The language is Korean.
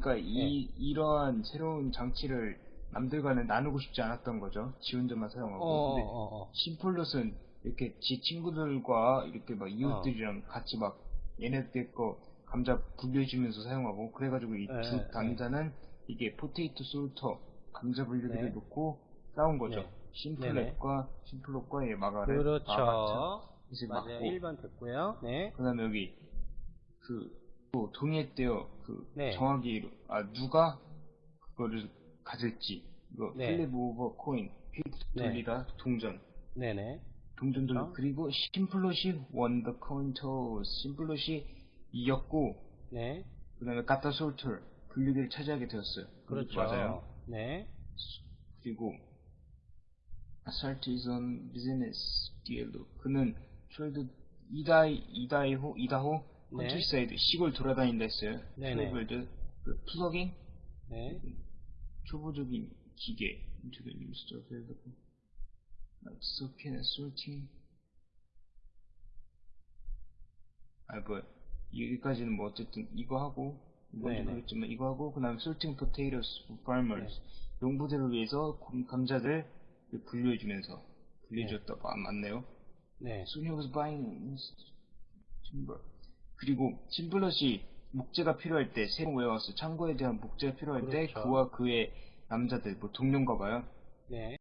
그러니까 이 이러한 새로운 장치를 남들과는 나누고 싶지 않았던 거죠. 지 혼자만 사용하고. 어, 근데 어, 어. 심플롯은 이렇게 지 친구들과 이렇게 막 이웃들이랑 같이 막 얘네들 거 감자 분류해주면서 사용하고 그래가지고 이 네, 두 네. 당자는 이게 포테이토 솔터 감자 분류기를 네. 놓고 싸운 거죠. 네. 심플롯과 얘 마가렛 그렇죠. 마가렛 이제 맞아요. 맞고 1번 됐고요. 네. 그다음에 여기 그또 동의했대요. 그 네. 정확히 아 누가 그거를 가질지 이거 네. 플립 오버 코인 휙 네. 돌리다 동전 네네. 동전 돌리 어? 그리고 심플롯이 원더 코인 토스 심플롯이 이겼고 네. 그다음에 까타 솔터 분류기를 차지하게 되었어요. 그렇죠. 맞아요. 네. 그리고 on business deal로 그는 트레이드 이다이 이다이호 이다호 네. 컨트리 사이드 시골 돌아다닌다 했어요. 네네. 그 플러깅 네. 초보적인 기계 into the new store available like soaking and sorting 아 뭐 여기까지는 뭐 어쨌든 이거 하고 이건 네네. 모르겠지만 이거 하고 그 다음에 sorting potatoes for farmers 네. 농부들을 위해서 곰- 감자들 분류해주면서 분류해줬다 아, 맞네요 네. Soon he was buying timber. 그리고 심플럿이 목재가 필요할 때 새로 외워왔어 창고에 대한 목재가 필요할 때 그렇죠. 그와 그의 남자들 뭐 동료인가 봐요 네.